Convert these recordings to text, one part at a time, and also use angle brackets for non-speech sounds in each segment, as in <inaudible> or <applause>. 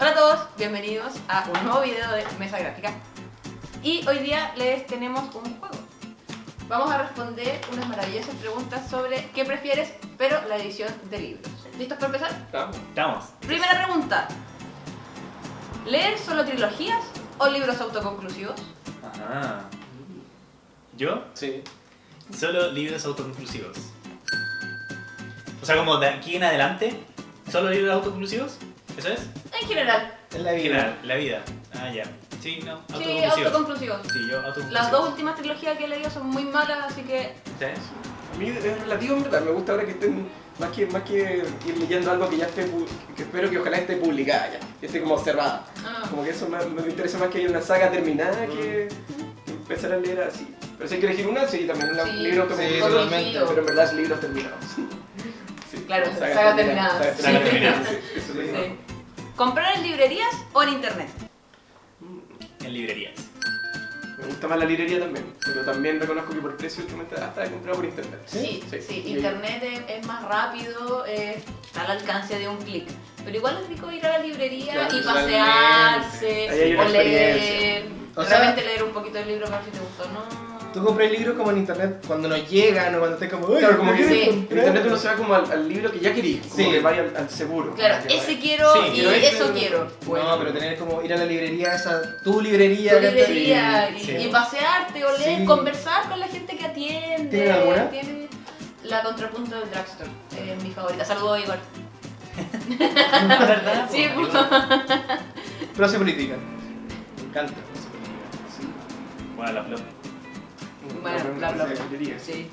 Hola a todos, bienvenidos a un nuevo video de Mesa Gráfica. Y hoy día les tenemos un juego. Vamos a responder unas maravillosas preguntas sobre qué prefieres, pero la edición de libros. ¿Listos para empezar? Estamos. Estamos. Primera pregunta. ¿Leer solo trilogías o libros autoconclusivos? Ajá. ¿Yo? Sí. Solo libros autoconclusivos. O sea, como de aquí en adelante, solo libros autoconclusivos. ¿Eso es? En general. En la vida. general, la vida. Ah, ya. Sí, no, Sí, autoconclusivos. Sí, yo autoconclusivos. Las dos últimas trilogías que he leído son muy malas, así que ¿Ustedes? A mí es relativo en verdad, me gusta ahora que estén, más que, más que ir leyendo algo que ya esté, pu- que espero que ojalá esté publicada ya, que esté como cerrada. ah, Como que eso me, me interesa más que haya una saga terminada que, que empezar a leer así. Pero si hay que elegir una, sí, también un Sí, libro sí, autoconclusivo, totalmente. pero en verdad es libros terminados. <laughs> Sí, Claro, como saga terminada. saga Sí. Saga terminada. Sí, eso es lo sí. ¿Comprar en librerías o en internet? En librerías. Me gusta más la librería también, pero también reconozco que por precio últimamente hasta he comprado por internet. Sí, sí, Sí. internet es, es más rápido, eh, está al alcance de un clic. Pero igual es rico ir a la librería Claro, y pasearse, o leer. O sea- realmente leer un poquito del libro para si te gustó, ¿no? Tú compras libros como en internet cuando nos llegan o cuando estés como, "Oye, Claro, como ¿qué que sí. en comprar?". internet uno se va como al, al libro que ya querí, como Sí. que vaya al, al seguro. Claro, ese vaya. quiero Sí, y pero este- eso quiero. No, pero tener como ir a la librería, esa, tu librería. Tu librería y, Sí. y pasearte, oler, Sí. conversar con la gente que atiende. ¿Tienen alguna? Tiene la contrapunto del drugstore, es mi favorita. Saludos, Igor. ¿Verdad? <laughs> Sí, Pues. Clase política. Me encanta. Sí. Bueno, la flor. Bueno, No, bla, bla, no sé, bla. librería, Sí. sí.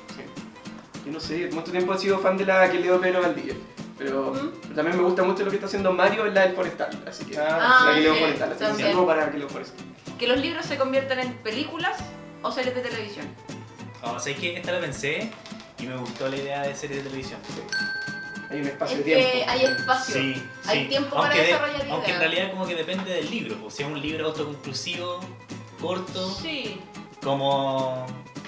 Yo no sé, mucho tiempo he sido fan de la que leo Pedro Valdivia. Pero, ¿Mm? pero también me gusta mucho lo que está haciendo Mario en la del Forestal. Así que Ah, la que leo sí, Forestal. Así que saludo para que leo Forestal. Que los libros se conviertan en películas o series de televisión. O sea, es que esta la pensé y me gustó la idea de serie de televisión. Hay un espacio Es de tiempo. que hay espacio. Sí, Hay sí. tiempo para Aunque de- desarrollar Aunque en ideas. realidad como que depende del libro, pues si es un libro autoconclusivo, corto, Sí. como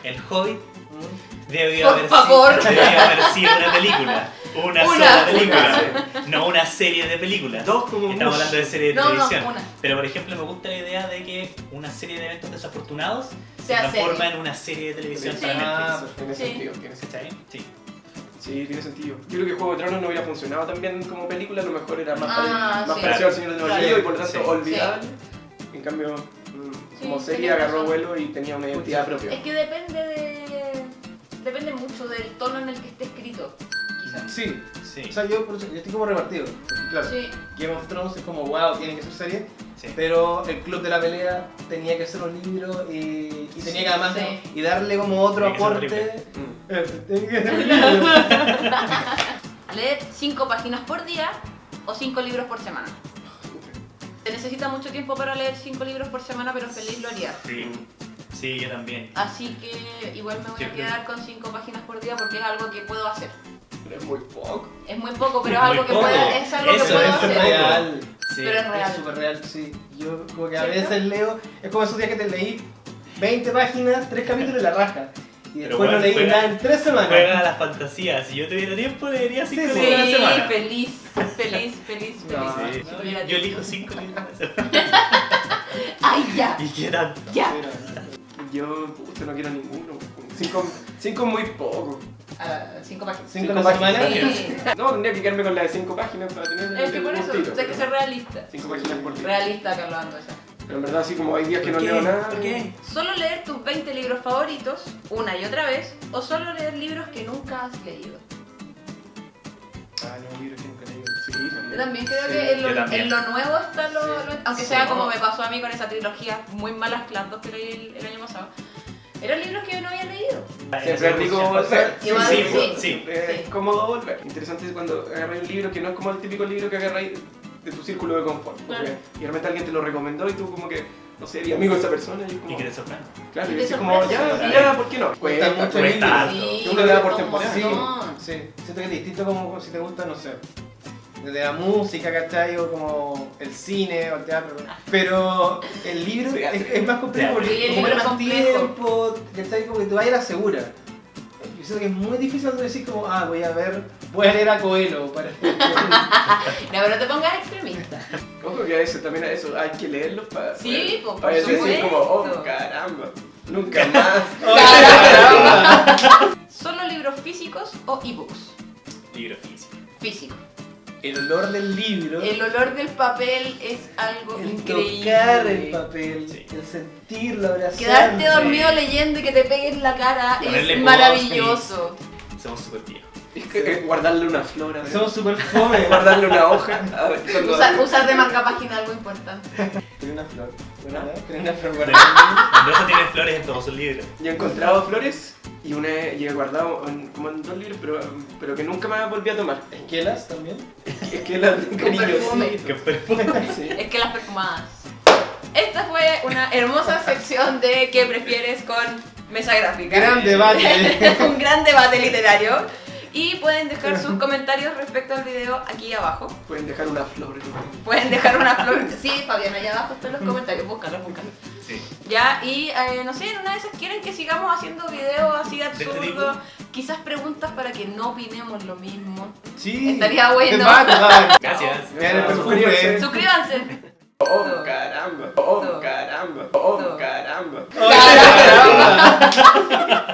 El Hobbit, Mm. debió Por haber, favor. Sido, debió haber sido una película. Una, Una. sola película. Una, No una serie de películas. Dos como Estamos mucho. hablando de serie de No, televisión. Pero por ejemplo me gusta la idea de que una serie de eventos desafortunados se transforma serie. en una serie de televisión Sí. para Ah, Netflix. Tiene Sí. sentido, tiene sentido. Sí. Sí, tiene sentido. Yo creo que Juego de Tronos no hubiera funcionado tan bien como película, a lo mejor era más, Ah, pare- más sí. parecido al Señor de los. Anillos y por lo tanto Sí. olvidable. En cambio, como Sí, serie agarró razón. vuelo y tenía una identidad propia. Es que depende de. Depende mucho del tono en el que esté escrito, quizás. Sí. Sí. O sea, yo, por eso- yo estoy como repartido. Claro, Sí. Game of Thrones es como, wow, tiene que ser serie. sí. Pero el Club de la Pelea tenía que ser un libro y, y tenía que además Sí. y darle como otro aporte. Mm. Eh, tenía que ser un <laughs> libro. Leer 5 páginas por día o 5 libros por semana. Se necesita mucho tiempo para leer 5 libros por semana, pero feliz lo haría. Sí. Sí, yo también. Así que igual me voy a quedar con 5 páginas por día porque es algo que puedo hacer. Pero es muy poco. Es muy poco, pero es algo que poco. puedo, es algo que puedo es es hacer. real. Sí. Pero es real. Es súper real, sí. Yo como que a ¿Cierto? veces leo, es como esos días que te leí 20 páginas, 3 capítulos y la raja. Y Pero después bueno, no leí juega- nada en 3 semanas. Juega a las fantasías. Si yo tuviera tiempo, leería cinco Sí, libros a la Sí, semana. feliz, feliz, feliz, feliz. No, Sí. Yo elijo cinco libros a la semana. <laughs> ¡Ay, ya! <laughs> ¿Y qué tanto? ¡Ya! Yo puta, no quiero ninguno. Cinco, cinco muy poco. 5 páginas. 5 Cinco a la semana. páginas. Sí. No, tendría que quedarme con la de cinco páginas para tener Es que por eso, hay que ser realista. Cinco páginas por día. Realista, Carlos Andosa. Pero en verdad, así como hay días que no ¿Por qué? leo nada. ¿Por qué? Solo leer tus 20 libros favoritos una y otra vez o solo leer libros que nunca has leído. Ah, no, libros que nunca he leído. Sí, Yo también creo Sí, que en lo, también. en lo nuevo está lo, Sí. lo- aunque Sí. sea como me pasó a mí con esa trilogía muy malas las dos que leí el, el año pasado. Eran libros que yo no había leído. Siempre es rico volver. Sí, sí. pues, sí. Es Sí. cómodo volver. Interesante es cuando agarras un libro que no es como el típico libro que agarras de tu círculo de confort. porque- Claro. Y de repente alguien te lo recomendó y tú como que, no sé, eres amigo de esa persona y como... Y que te sorprenda. Claro, Y y dices como, ya, ya, ¿por qué no? Cuesta mucho cuesta. Sí, Uno le da por temporada. Sí, sí. Siento que es distinto como si te gusta, no sé, desde la música, ¿cachai? O como el cine o el teatro. Pero el libro Sí, es, es más complejo Sí, porque el como más complejo. tiempo, ¿cachai? Como que tú vayas a la segura. Yo siento que es muy difícil tú decir como, ah, voy a ver, voy a leer a Coelho para... <laughs> No, pero no te pongas a eso también a eso hay que leerlos para Sí, por para decir como, oh caramba, nunca <laughs> más. <laughs> Caramba. <laughs> ¿Solo libros físicos o ebooks? Libro físico. Físico. El olor del libro. El olor del papel es algo el increíble. tocar el papel, Sí. el sentirlo, abrazarlo. Quedarte dormido leyendo y que te pegue en la cara Ponerle es maravilloso. Somos súper viejos. Es <laughs> que guardarle una flor, a ver. Somos súper fome. <laughs> guardarle una hoja. A ver, cuando- Usar, usar de marca página algo importante. Tiene una flor. ¿Ah? Tiene una flor. Mendoza tiene flores en todos sus libros. Yo he encontrado flores y una he- y he guardado en- como en dos libros, pero, pero que nunca me volví a tomar. ¿Esquelas también? Es que las de perfume. Qué cariñosito. perfume. Sí. Es que las perfumadas. Esta fue una hermosa sección de ¿Qué prefieres con mesa gráfica? Gran debate. <laughs> Un gran debate literario. Y pueden dejar sus <laughs> comentarios respecto al video aquí abajo. Pueden dejar una flor. Pueden dejar una flor. <laughs> Sí, Fabián, allá abajo están los comentarios. Búscalos, búscalos. Sí. Ya, y eh, no sé, en una de esas quieren que sigamos haciendo videos así absurdos. Quizás preguntas para que no opinemos lo mismo. Sí. Estaría bueno. <laughs> Gracias. Suscríbanse. Oh, oh, oh caramba. Oh, caramba. Oh, caramba.